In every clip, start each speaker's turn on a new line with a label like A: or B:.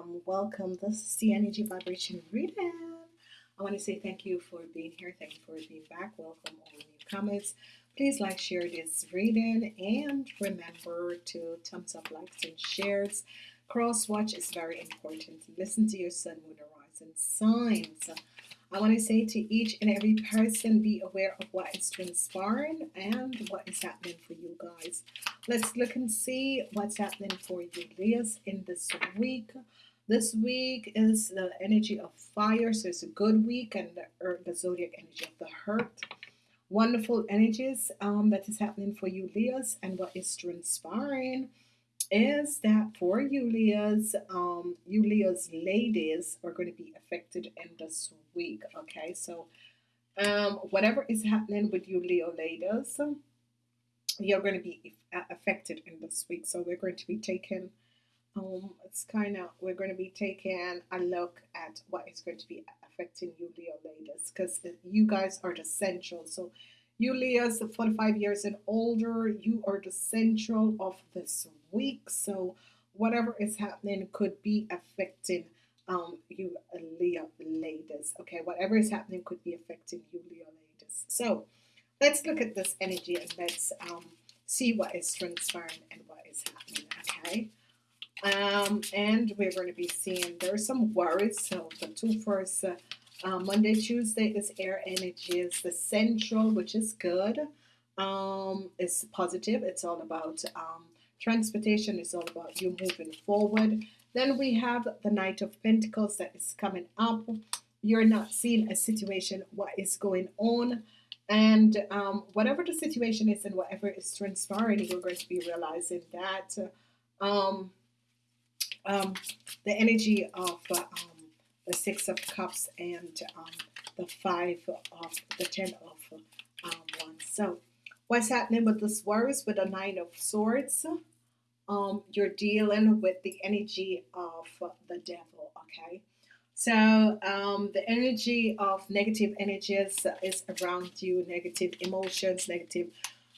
A: Um, welcome, welcome. This is the Energy Vibration Reading. I want to say thank you for being here. Thank you for being back. Welcome, all new newcomers. Please like, share this reading, and remember to thumbs up, likes, and shares. Cross watch is very important. Listen to your sun, moon, horizon signs. I want to say to each and every person, be aware of what is transpiring and what is happening for you guys. Let's look and see what's happening for you, Leos, in this week. This week is the energy of fire, so it's a good week, and the, earth, the zodiac energy of the heart. Wonderful energies um, that is happening for you, Leos, and what is transpiring is that for you Leos, um, you Leos ladies are going to be affected in this week. Okay, so um, whatever is happening with you Leo ladies, you're going to be affected in this week. So we're going to be taking, um, it's kind of we're going to be taking a look at what is going to be affecting you Leo ladies because you guys are the central. So you Leos 45 years and older, you are the central of this week. So whatever is happening could be affecting um, you Leo ladies. Okay, whatever is happening could be affecting you Leo ladies. So let's look at this energy and let's um, see what is transpiring and what is happening. Okay. Um, and we're going to be seeing there are some worries. So the two first uh, uh, Monday, Tuesday is air energies. The central, which is good, um, is positive. It's all about um, transportation. It's all about you moving forward. Then we have the Knight of Pentacles that is coming up. You're not seeing a situation, what is going on. And um, whatever the situation is and whatever is transpiring, you're going to be realizing that um, um, the energy of uh, um, the Six of Cups and um, the Five of the Ten of um, Wands. So, what's happening with this worries with the Nine of Swords? Um, you're dealing with the energy of the devil. Okay, so um, the energy of negative energies is around you, negative emotions, negative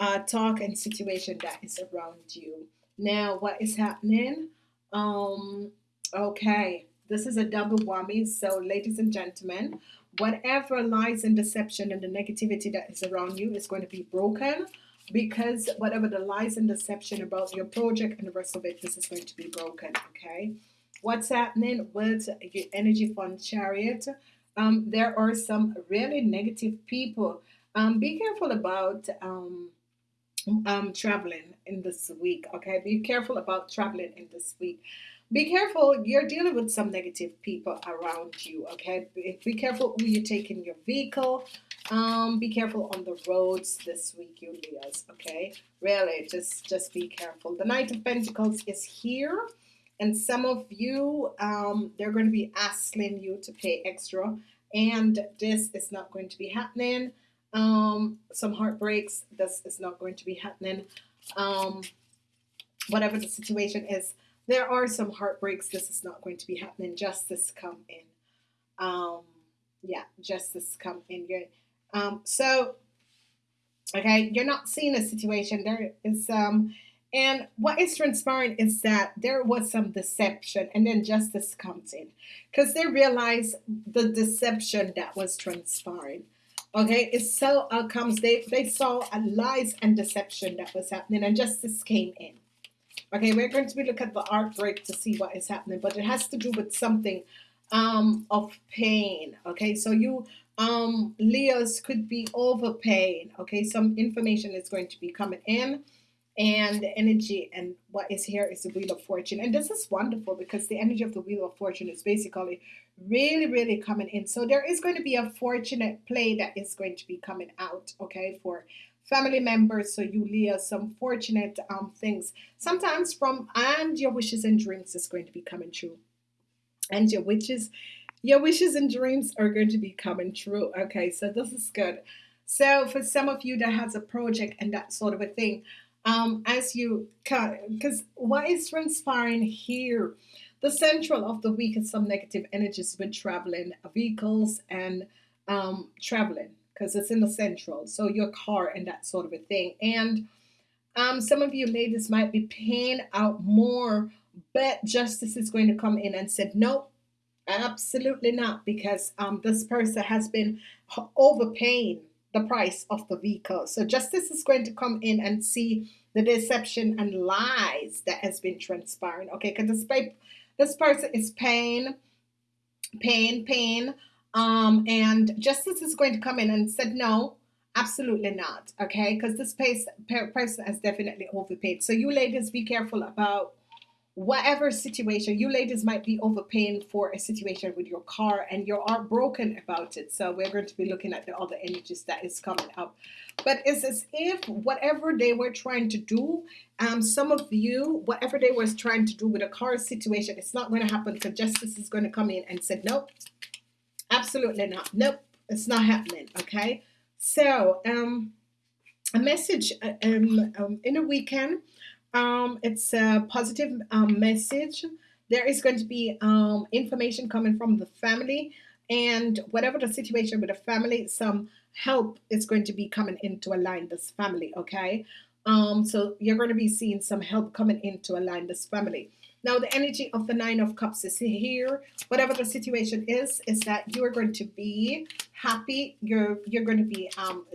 A: uh, talk and situation that is around you. Now, what is happening? Um, okay, this is a double whammy. So, ladies and gentlemen, whatever lies and deception and the negativity that is around you is going to be broken because whatever the lies and deception about your project and the rest of it, this is going to be broken. Okay, what's happening with your energy fund chariot? Um, there are some really negative people. Um, be careful about um, um, traveling in this week. Okay, be careful about traveling in this week. Be careful you're dealing with some negative people around you okay? Be, careful who you take in your vehicle. Um, be careful on the roads this week you Leos okay? Really just just be careful. The Knight of Pentacles is here and some of you um, they're going to be asking you to pay extra and this is not going to be happening um, some heartbreaks this is not going to be happening um, whatever the situation is there are some heartbreaks. This is not going to be happening. Justice come in. Um, yeah, justice come in. Um, so, okay, you're not seeing a situation. There is um, and what is transpiring is that there was some deception, and then justice comes in because they realize the deception that was transpiring. Okay, it's so uh, comes they they saw a lies and deception that was happening, and justice came in. Okay, we're going to be looking at the art break to see what is happening, but it has to do with something um, of pain. Okay, so you um, Leos could be over pain. Okay, some information is going to be coming in, and energy and what is here is the Wheel of Fortune, and this is wonderful because the energy of the Wheel of Fortune is basically really, really coming in. So there is going to be a fortunate play that is going to be coming out. Okay, for family members. So you Leah some fortunate um, things. Sometimes from and your wishes and dreams is going to be coming true. And your wishes your wishes and dreams are going to be coming true okay? So this is good. So for some of you that has a project and that sort of a thing um, as you because what is transpiring here the central of the week is some negative energies with traveling vehicles and um, traveling because it's in the central. So your car and that sort of a thing. And um, some of you ladies might be paying out more but justice is going to come in and said no absolutely not because um, this person has been overpaying the price of the vehicle so justice is going to come in and see the deception and lies that has been transpiring okay because this, this person is paying paying paying um, and justice is going to come in and said no Absolutely not. Okay, because this person has definitely overpaid. So you ladies, be careful about whatever situation you ladies might be overpaying for a situation with your car and you are broken about it. So we're going to be looking at the other energies that is coming up. But it's as if whatever they were trying to do um some of you whatever they were trying to do with a car situation it's not going to happen. Because justice is going to come in and said nope absolutely not. Nope it's not happening. Okay? So, um, a message uh, um, um, in a weekend. Um, it's a positive um, message. There is going to be um, information coming from the family, and whatever the situation with the family, some help is going to be coming in to align this family. Okay, um, so you're going to be seeing some help coming in to align this family. Now, the energy of the Nine of Cups is here. Whatever the situation is, is that you are going to be happy. You're you're going to be um,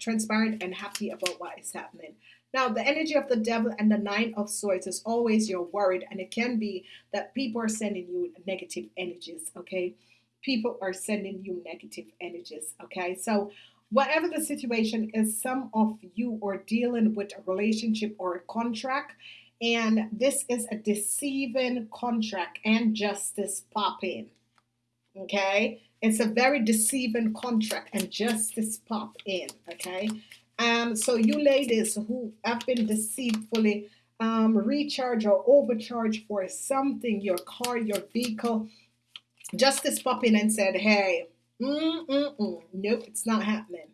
A: transparent and happy about what is happening. Now, the energy of the devil and the nine of swords is always you're worried, and it can be that people are sending you negative energies. Okay, people are sending you negative energies. Okay, so whatever the situation is, some of you are dealing with a relationship or a contract, and this is a deceiving contract and justice popping. Okay, it's a very deceiving contract and justice pop in. Okay, um, so you ladies who have been deceitfully um, recharge or overcharged for something, your car, your vehicle, justice pop in and said, hey, mm, mm, mm. nope, it's not happening.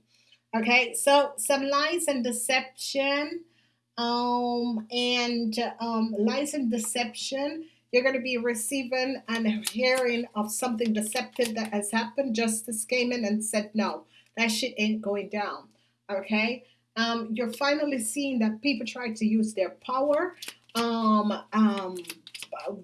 A: Okay, so some lies and deception um, and um, lies and deception. You're going to be receiving and hearing of something deceptive that has happened. Justice came in and said, no, that shit ain't going down. Okay. Um, you're finally seeing that people try to use their power um, um,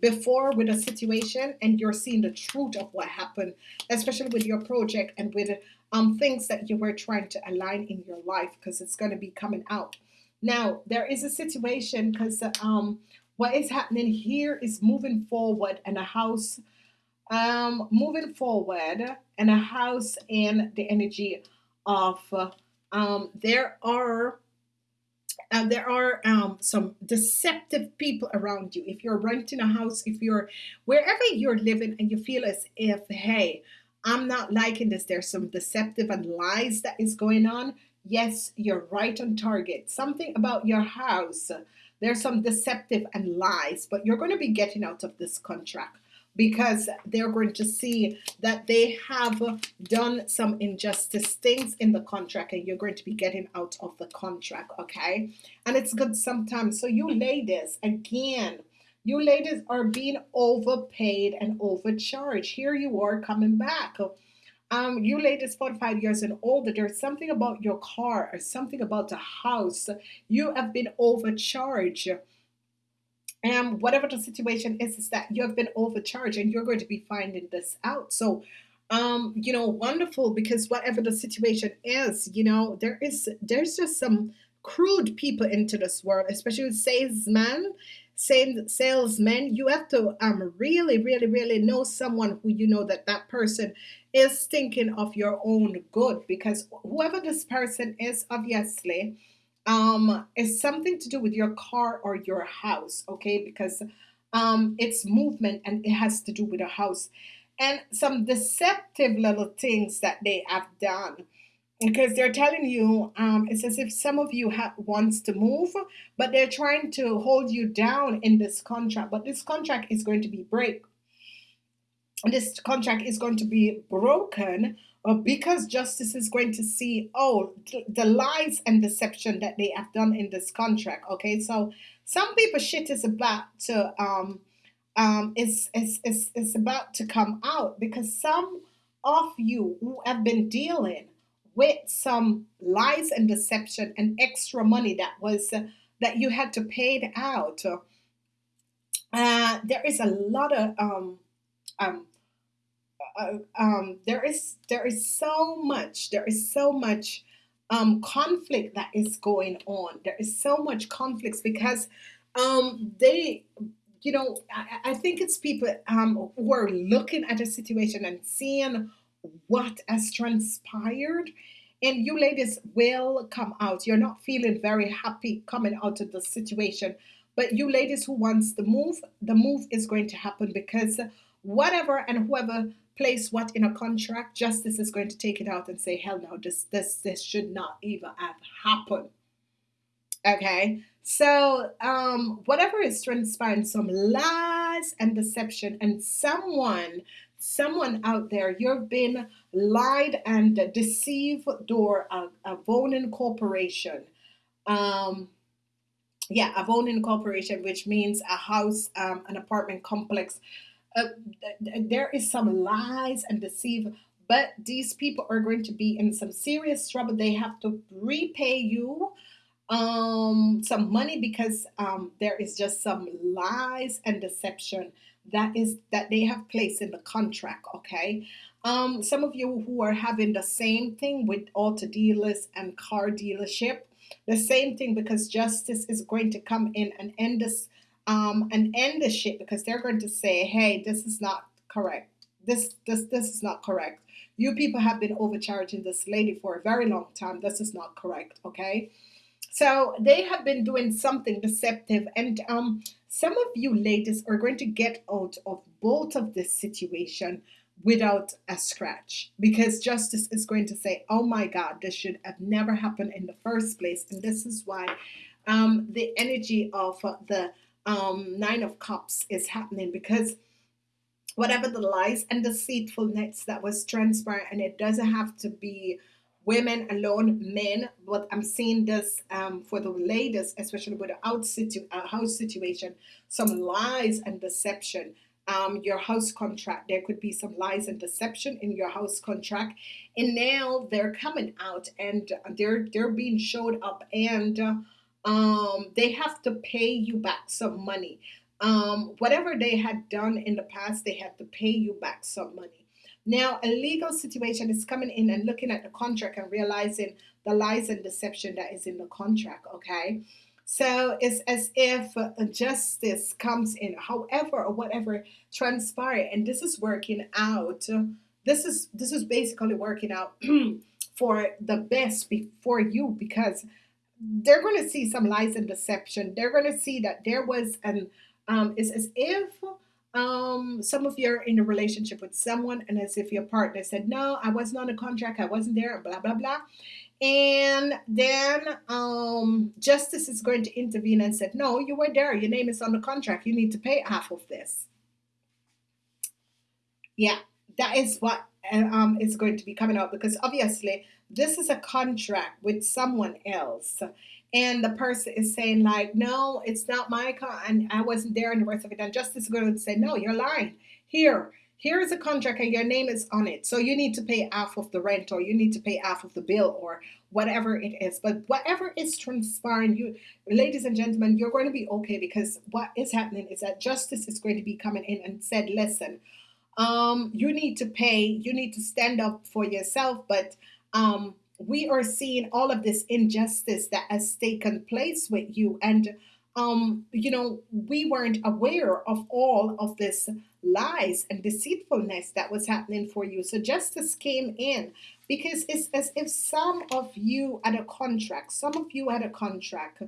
A: before with a situation, and you're seeing the truth of what happened, especially with your project and with um, things that you were trying to align in your life because it's going to be coming out. Now, there is a situation because um, what is happening here is moving forward and a house, um, moving forward and a house and the energy of, uh, um, there are uh, there are um, some deceptive people around you. If you're renting a house, if you're wherever you're living and you feel as if, hey, I'm not liking this, there's some deceptive and lies that is going on, Yes, you're right on target. Something about your house. There's some deceptive and lies, but you're going to be getting out of this contract because they're going to see that they have done some injustice things in the contract and you're going to be getting out of the contract okay and it's good sometimes so you ladies again you ladies are being overpaid and overcharged here you are coming back um, you ladies 45 years and older, there's something about your car or something about the house. You have been overcharged. And whatever the situation is, is that you have been overcharged and you're going to be finding this out. So, um, you know, wonderful because whatever the situation is, you know, there is, there's just some crude people into this world, especially salesmen salesmen you have to um really really really know someone who you know that that person is thinking of your own good because whoever this person is obviously um something to do with your car or your house okay? Because um it's movement and it has to do with a house. And some deceptive little things that they have done. Because they're telling you um, it's as if some of you ha- wants to move but they're trying to hold you down in this contract. But this contract is going to be break this contract is going to be broken uh, because justice is going to see oh the lies and deception that they have done in this contract okay so some people shit is about to um um is is, is about to come out because some of you who have been dealing with some lies and deception and extra money that was uh, that you had to pay it out. uh, there is a lot of um, um, uh, um, there is there is so much there is so much um, conflict that is going on. There is so much conflicts because um, they, you know, I, I think it's people um, who are looking at a situation and seeing what has transpired. And you ladies will come out. You're not feeling very happy coming out of the situation. But you ladies who wants the move, the move is going to happen because whatever and whoever place what in a contract, justice is going to take it out and say, hell no, this this this should not even have happened. Okay. So um whatever is transpiring, some lies and deception, and someone, someone out there, you've been lied and deceived door a, a Vonin corporation. Um yeah, a Vonin corporation, which means a house, um, an apartment complex uh, there is some lies and deceive but these people are going to be in some serious trouble. They have to repay you um some money because um there is just some lies and deception that is that they have placed in the contract okay? Um some of you who are having the same thing with auto dealers and car dealership the same thing because justice is going to come in and end this um, and end the shit because they're going to say, "Hey, this is not correct. This this this is not correct. You people have been overcharging this lady for a very long time. This is not correct." Okay, so they have been doing something deceptive, and um, some of you ladies are going to get out of both of this situation without a scratch because justice is going to say, "Oh my God, this should have never happened in the first place," and this is why um, the energy of uh, the um, Nine of Cups is happening because whatever the lies and deceitfulness that was transpired, and it doesn't have to be women alone, men, but I'm seeing this um, for the ladies, especially with the out situ- uh, house situation, some lies and deception. Um, your house contract, there could be some lies and deception in your house contract, and now they're coming out and they're they're being showed up and. Uh, um, they have to pay you back some money. Um, whatever they had done in the past, they have to pay you back some money. Now, a legal situation is coming in and looking at the contract and realizing the lies and deception that is in the contract, okay? So it's as if justice comes in, however or whatever transpire, and this is working out. This is this is basically working out for the best be- for you because they're going to see some lies and deception. They're going to see that there was an um, it's as if um, some of you are in a relationship with someone, and as if your partner said, "No, I wasn't on a contract. I wasn't there." Blah blah blah. And then um, justice is going to intervene and said, "No, you were there. Your name is on the contract. You need to pay half of this." Yeah, that is what uh, um, is going to be coming out because obviously this is a contract with someone else. And the person is saying, like, no, it's not my car, and I wasn't there, and the rest of it. And justice is going to say, no, you're lying. Here, here is a contract, and your name is on it. So you need to pay half of the rent, or you need to pay half of the bill, or whatever it is. But whatever is transpiring, you, ladies and gentlemen, you're going to be okay because what is happening is that justice is going to be coming in and said, listen, um, you need to pay, you need to stand up for yourself, but um, we are seeing all of this injustice that has taken place with you. And um, you know we weren't aware of all of this lies and deceitfulness that was happening for you. So justice came in because it's as if some of you had a contract some of you had a contract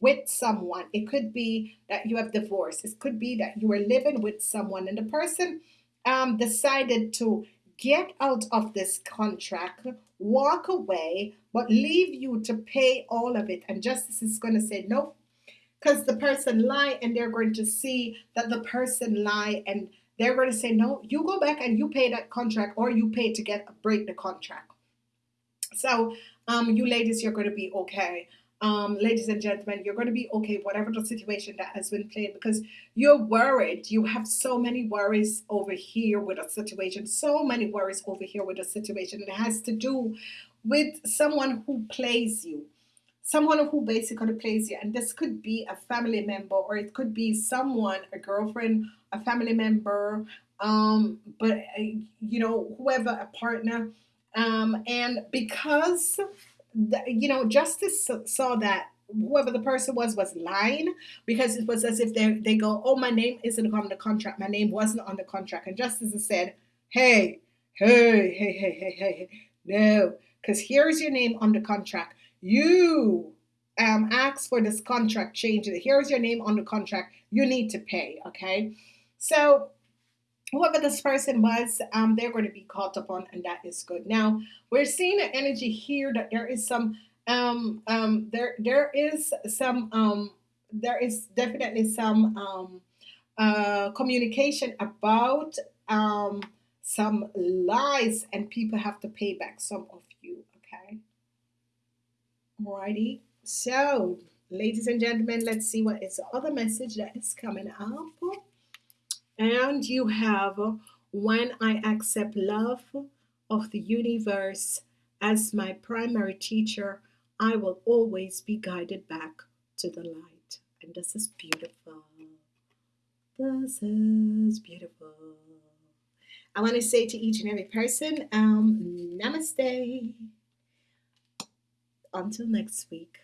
A: with someone. It could be that you have divorced. It could be that you were living with someone and the person um, decided to get out of this contract, walk away, but leave you to pay all of it. And justice is going to say, nope, because the person lie and they're going to see that the person lie and they're going to say, no, you go back and you pay that contract or you pay to get break the contract. So, um, you ladies, you're going to be okay um, ladies and gentlemen, you're going to be okay, whatever the situation that has been played, because you're worried. You have so many worries over here with a situation, so many worries over here with a situation. It has to do with someone who plays you, someone who basically plays you, and this could be a family member or it could be someone, a girlfriend, a family member, um, but uh, you know, whoever, a partner, um, and because the, you know, justice saw that whoever the person was was lying because it was as if they they go, oh, my name isn't on the contract, my name wasn't on the contract, and justice said, hey, hey, hey, hey, hey, hey, no, because here's your name on the contract you um, ask for this contract change. Here's your name on the contract. You need to pay. Okay. So whoever this person was, um, they're going to be caught upon, and that is good. Now we're seeing an energy here that there is some um um there there is some um there is definitely some um uh communication about um some lies and people have to pay back some of you okay Alrighty. So, ladies and gentlemen, let's see what is the other message that is coming up. And you have when I accept love of the universe as my primary teacher, I will always be guided back to the light. And this is beautiful. This is beautiful. I want to say to each and every person, um, namaste. Until next week.